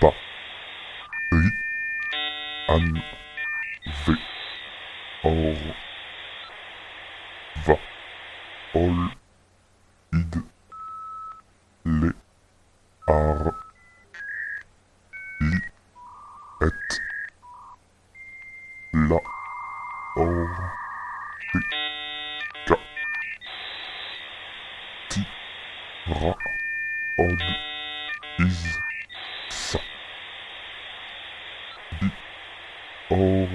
Ba. Ri. An. Ve. Or. Va. Id. Le. Ar. Et. La. Or. Ti. Ra. Od. Iz. Sa. Bi. Or.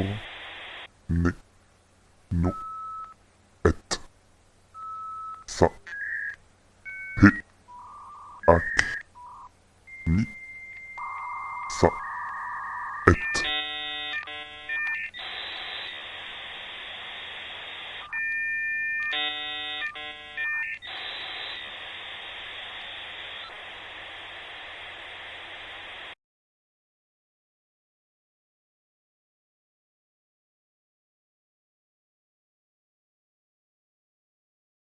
Ne. No. Et. Sa. He. Ak. Ni.